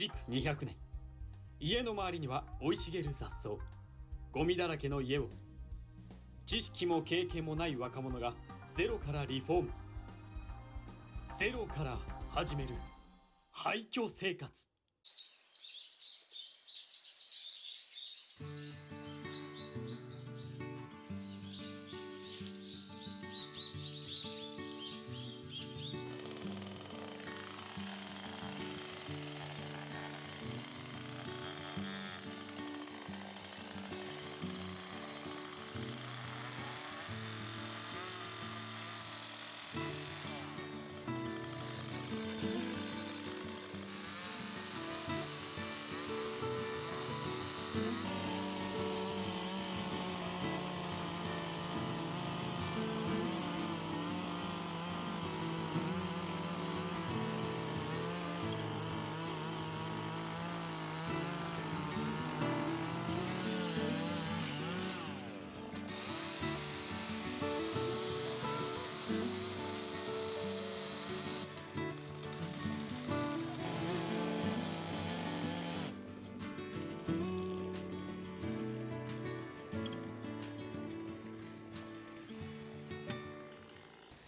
築200年。家の周りには生い茂る雑草。ゴミだらけの家を。知識も経験もない若者がゼロからリフォーム。ゼロから始める。廃墟生活。Mm-hmm.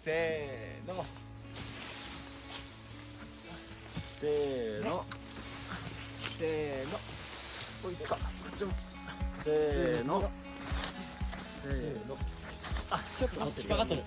せーの。せーの。せーの。おいっせーの。せーの。あちょっと引っかかってる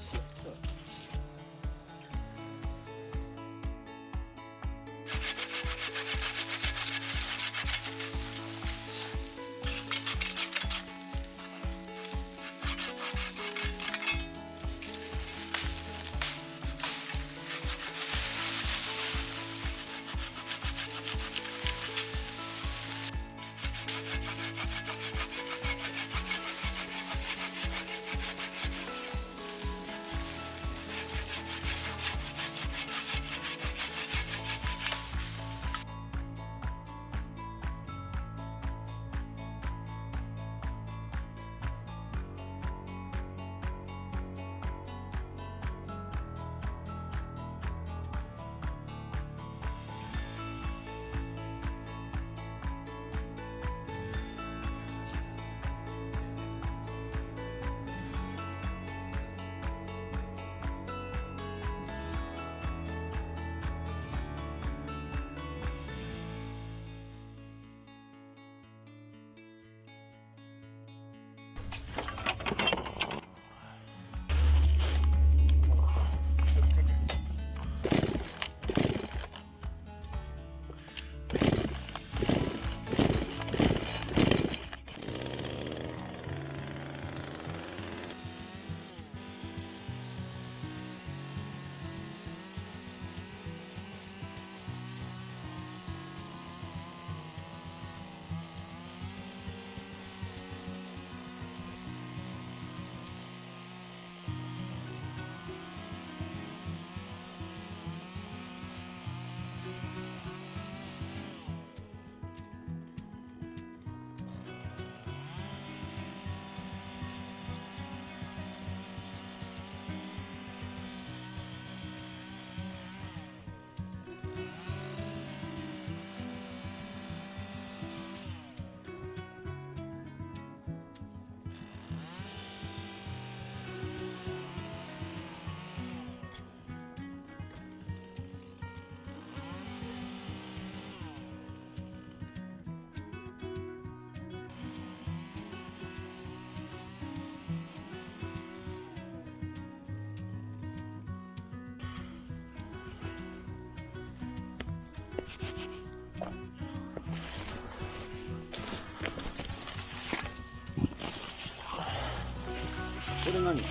れ何？引っ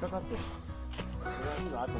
かかってるこれは後で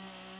Bye.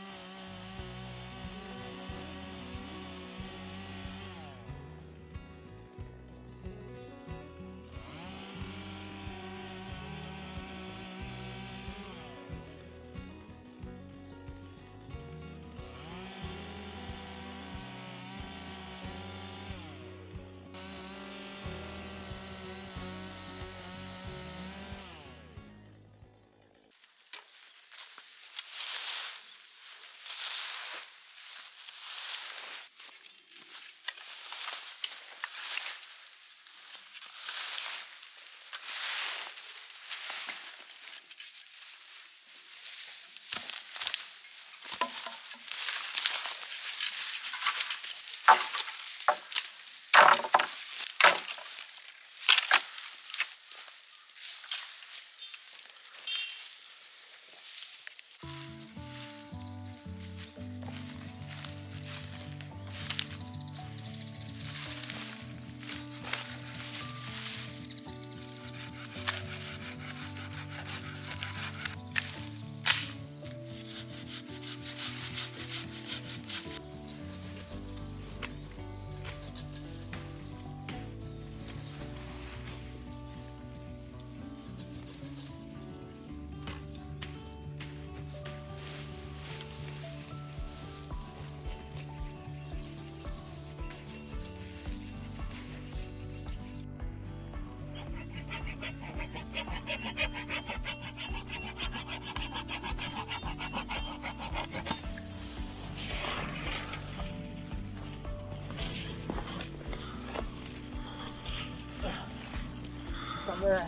Okay.